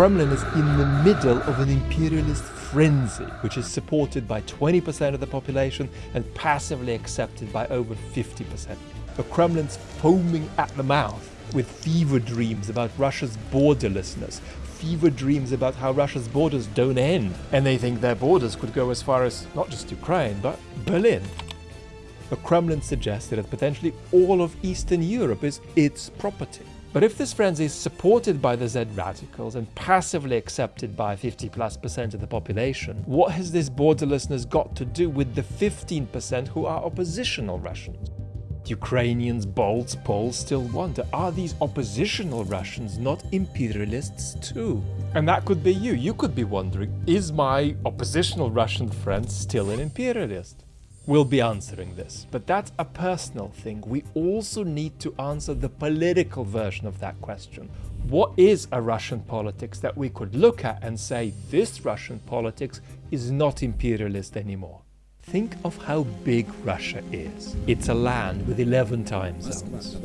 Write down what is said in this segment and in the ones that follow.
Kremlin is in the middle of an imperialist frenzy, which is supported by 20% of the population and passively accepted by over 50%. The Kremlin's foaming at the mouth with fever dreams about Russia's borderlessness, fever dreams about how Russia's borders don't end, and they think their borders could go as far as not just Ukraine, but Berlin. The Kremlin suggested that potentially all of Eastern Europe is its property. But if this frenzy is supported by the Z radicals and passively accepted by 50 plus percent of the population, what has this borderlessness got to do with the 15% who are oppositional Russians? Ukrainians, Balts, Poles still wonder, are these oppositional Russians not imperialists too? And that could be you. You could be wondering, is my oppositional Russian friend still an imperialist? We'll be answering this, but that's a personal thing. We also need to answer the political version of that question. What is a Russian politics that we could look at and say this Russian politics is not imperialist anymore? Think of how big Russia is. It's a land with 11 time zones.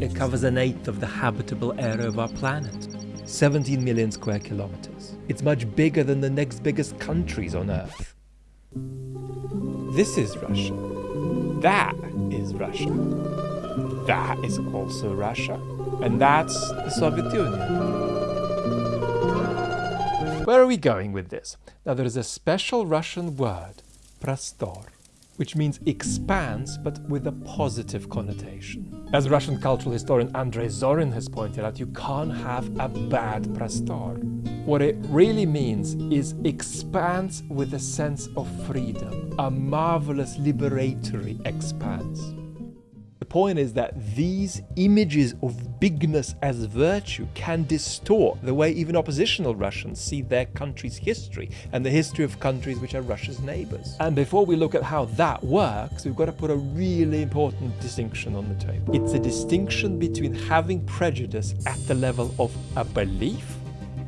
It covers an eighth of the habitable area of our planet. 17 million square kilometers. It's much bigger than the next biggest countries on Earth. This is Russia. That is Russia. That is also Russia. And that's the Soviet Union. Where are we going with this? Now there is a special Russian word prostor, which means expanse but with a positive connotation. As Russian cultural historian Andrei Zorin has pointed out, you can't have a bad prostor. What it really means is expanse with a sense of freedom, a marvelous liberatory expanse point is that these images of bigness as virtue can distort the way even oppositional Russians see their country's history and the history of countries which are Russia's neighbors. And before we look at how that works, we've got to put a really important distinction on the table. It's a distinction between having prejudice at the level of a belief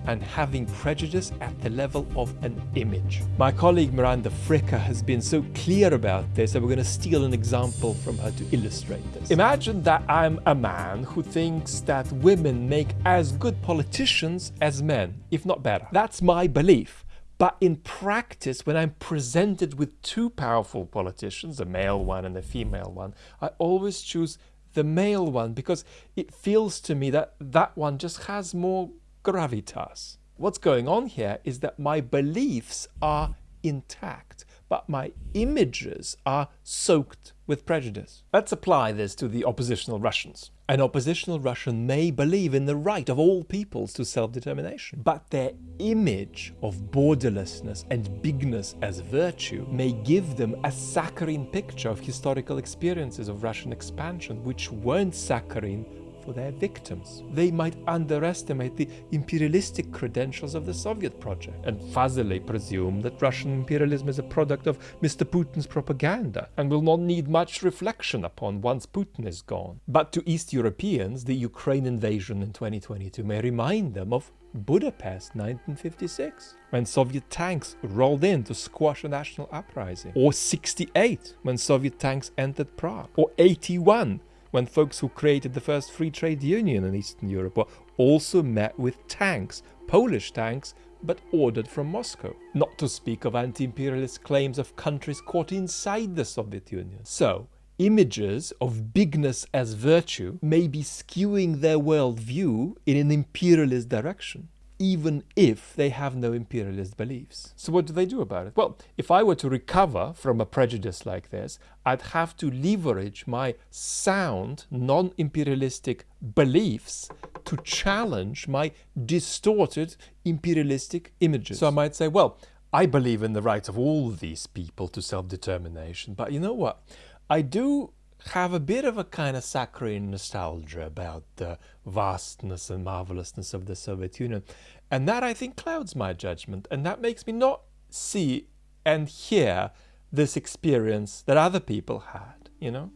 and having prejudice at the level of an image. My colleague Miranda Fricker has been so clear about this that we're going to steal an example from her to illustrate this. Imagine that I'm a man who thinks that women make as good politicians as men, if not better. That's my belief. But in practice, when I'm presented with two powerful politicians, a male one and a female one, I always choose the male one because it feels to me that that one just has more gravitas. What's going on here is that my beliefs are intact, but my images are soaked with prejudice. Let's apply this to the oppositional Russians. An oppositional Russian may believe in the right of all peoples to self-determination, but their image of borderlessness and bigness as virtue may give them a saccharine picture of historical experiences of Russian expansion, which weren't saccharine for their victims. They might underestimate the imperialistic credentials of the Soviet project and fuzzily presume that Russian imperialism is a product of Mr. Putin's propaganda and will not need much reflection upon once Putin is gone. But to East Europeans, the Ukraine invasion in 2022 may remind them of Budapest 1956, when Soviet tanks rolled in to squash a national uprising, or 68, when Soviet tanks entered Prague, or 81, when folks who created the first free trade union in Eastern Europe were also met with tanks, Polish tanks, but ordered from Moscow. Not to speak of anti-imperialist claims of countries caught inside the Soviet Union. So, images of bigness as virtue may be skewing their worldview in an imperialist direction even if they have no imperialist beliefs. So what do they do about it? Well, if I were to recover from a prejudice like this, I'd have to leverage my sound, non-imperialistic beliefs to challenge my distorted imperialistic images. So I might say, well, I believe in the right of all these people to self-determination, but you know what? I do have a bit of a kind of saccharine nostalgia about the vastness and marvelousness of the Soviet Union. And that I think clouds my judgment. And that makes me not see and hear this experience that other people had, you know?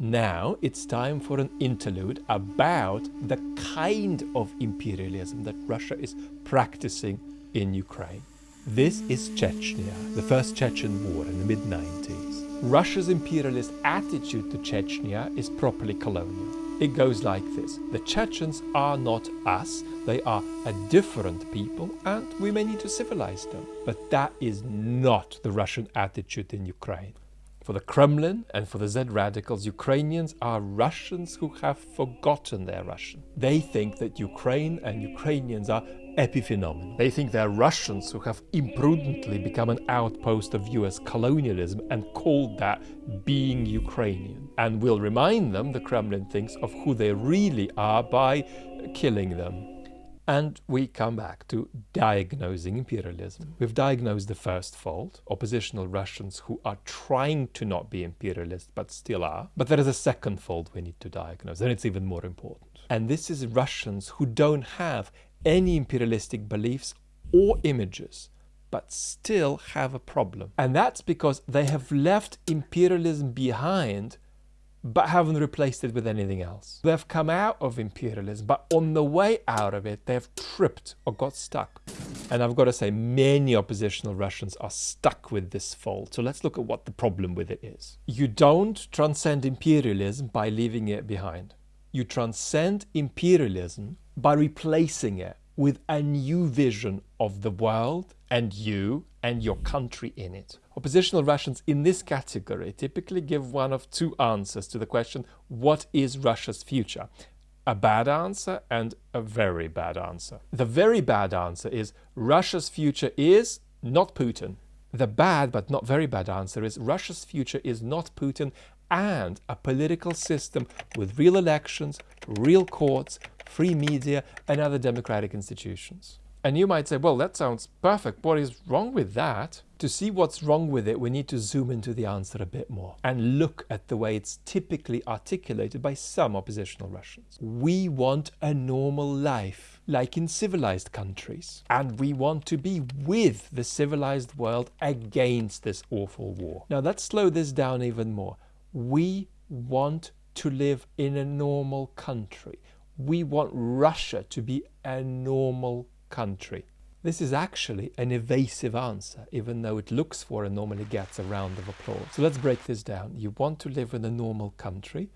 Now it's time for an interlude about the kind of imperialism that Russia is practicing in Ukraine. This is Chechnya, the first Chechen war in the mid-90s. Russia's imperialist attitude to Chechnya is properly colonial. It goes like this. The Chechens are not us, they are a different people and we may need to civilize them. But that is not the Russian attitude in Ukraine. For the Kremlin and for the Z radicals, Ukrainians are Russians who have forgotten their Russian. They think that Ukraine and Ukrainians are epiphenomenal. They think they're Russians who have imprudently become an outpost of US colonialism and called that being Ukrainian. And we'll remind them, the Kremlin thinks, of who they really are by killing them. And we come back to diagnosing imperialism. We've diagnosed the first fault, oppositional Russians who are trying to not be imperialist but still are. But there is a second fault we need to diagnose, and it's even more important. And this is Russians who don't have any imperialistic beliefs or images, but still have a problem. And that's because they have left imperialism behind but haven't replaced it with anything else. They've come out of imperialism, but on the way out of it, they've tripped or got stuck. And I've got to say, many oppositional Russians are stuck with this fault. So let's look at what the problem with it is. You don't transcend imperialism by leaving it behind. You transcend imperialism by replacing it with a new vision of the world and you and your country in it. Oppositional Russians in this category typically give one of two answers to the question, what is Russia's future? A bad answer and a very bad answer. The very bad answer is Russia's future is not Putin. The bad but not very bad answer is Russia's future is not Putin and a political system with real elections, real courts, free media and other democratic institutions. And you might say, well, that sounds perfect. What is wrong with that? To see what's wrong with it, we need to zoom into the answer a bit more and look at the way it's typically articulated by some oppositional Russians. We want a normal life, like in civilized countries. And we want to be with the civilized world against this awful war. Now let's slow this down even more. We want to live in a normal country. We want Russia to be a normal country. This is actually an evasive answer, even though it looks for and normally gets a round of applause. So let's break this down. You want to live in a normal country.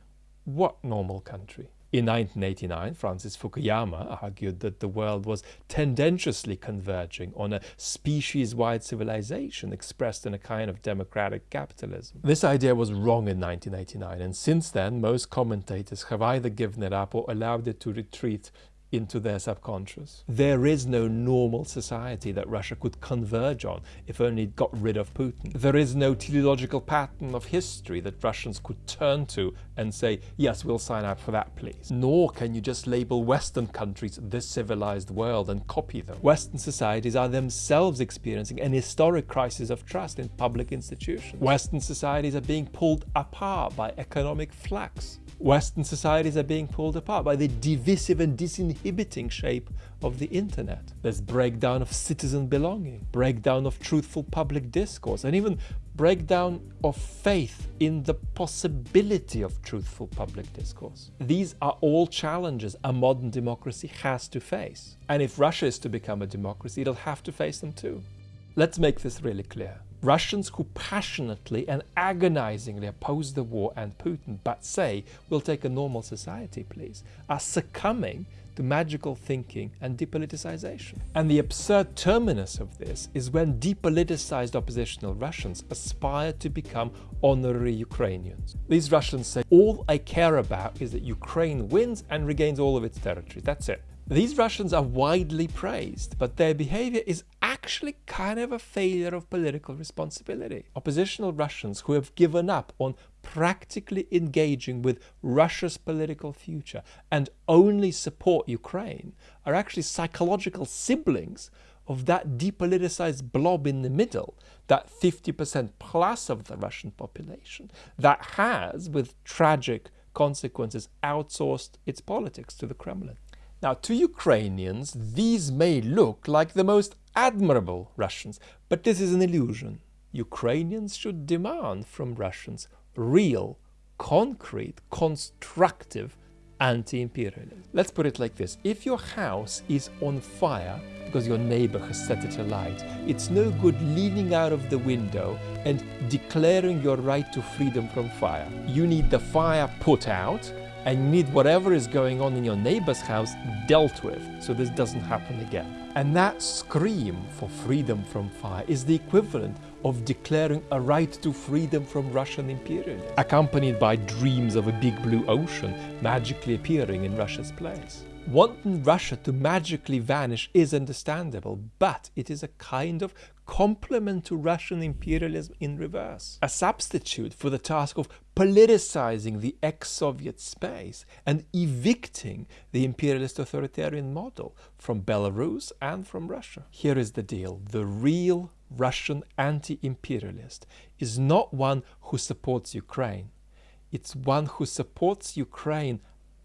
What normal country? In 1989, Francis Fukuyama argued that the world was tendentiously converging on a species-wide civilization expressed in a kind of democratic capitalism. This idea was wrong in 1989, and since then most commentators have either given it up or allowed it to retreat into their subconscious. There is no normal society that Russia could converge on if only it got rid of Putin. There is no teleological pattern of history that Russians could turn to and say, yes, we'll sign up for that, please. Nor can you just label Western countries the civilized world and copy them. Western societies are themselves experiencing an historic crisis of trust in public institutions. Western societies are being pulled apart by economic flux. Western societies are being pulled apart by the divisive and disinhibiting shape of the internet. There's breakdown of citizen belonging, breakdown of truthful public discourse, and even breakdown of faith in the possibility of truthful public discourse. These are all challenges a modern democracy has to face. And if Russia is to become a democracy, it'll have to face them too. Let's make this really clear. Russians who passionately and agonizingly oppose the war and Putin, but say, we'll take a normal society, please, are succumbing to magical thinking and depoliticization. And the absurd terminus of this is when depoliticized oppositional Russians aspire to become honorary Ukrainians. These Russians say, all I care about is that Ukraine wins and regains all of its territory. That's it. These Russians are widely praised, but their behavior is actually kind of a failure of political responsibility. Oppositional Russians who have given up on practically engaging with Russia's political future and only support Ukraine are actually psychological siblings of that depoliticized blob in the middle, that 50% plus of the Russian population that has, with tragic consequences, outsourced its politics to the Kremlin. Now, to Ukrainians, these may look like the most admirable Russians, but this is an illusion. Ukrainians should demand from Russians real, concrete, constructive anti-imperialism. Let's put it like this. If your house is on fire because your neighbor has set it alight, it's no good leaning out of the window and declaring your right to freedom from fire. You need the fire put out and you need whatever is going on in your neighbor's house dealt with so this doesn't happen again. And that scream for freedom from fire is the equivalent of declaring a right to freedom from Russian imperialism, accompanied by dreams of a big blue ocean magically appearing in Russia's place. Wanting Russia to magically vanish is understandable, but it is a kind of complement to Russian imperialism in reverse, a substitute for the task of politicizing the ex-Soviet space and evicting the imperialist authoritarian model from Belarus and from Russia. Here is the deal. The real Russian anti-imperialist is not one who supports Ukraine. It's one who supports Ukraine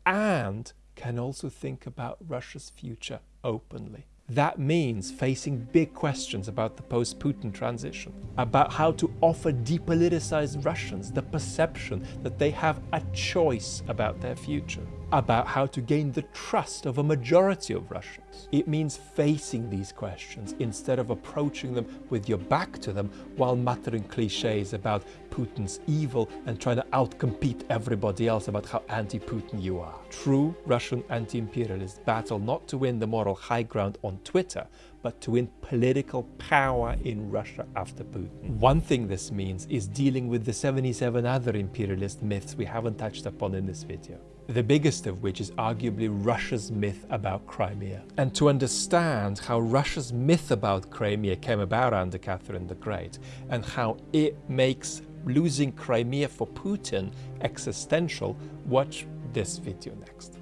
and can also think about Russia's future openly. That means facing big questions about the post-Putin transition, about how to offer depoliticized Russians the perception that they have a choice about their future, about how to gain the trust of a majority of Russians. It means facing these questions instead of approaching them with your back to them while muttering cliches about Putin's evil and trying to outcompete everybody else about how anti-Putin you are. True Russian anti-imperialists battle not to win the moral high ground on Twitter, but to win political power in Russia after Putin. One thing this means is dealing with the 77 other imperialist myths we haven't touched upon in this video the biggest of which is arguably Russia's myth about Crimea. And to understand how Russia's myth about Crimea came about under Catherine the Great, and how it makes losing Crimea for Putin existential, watch this video next.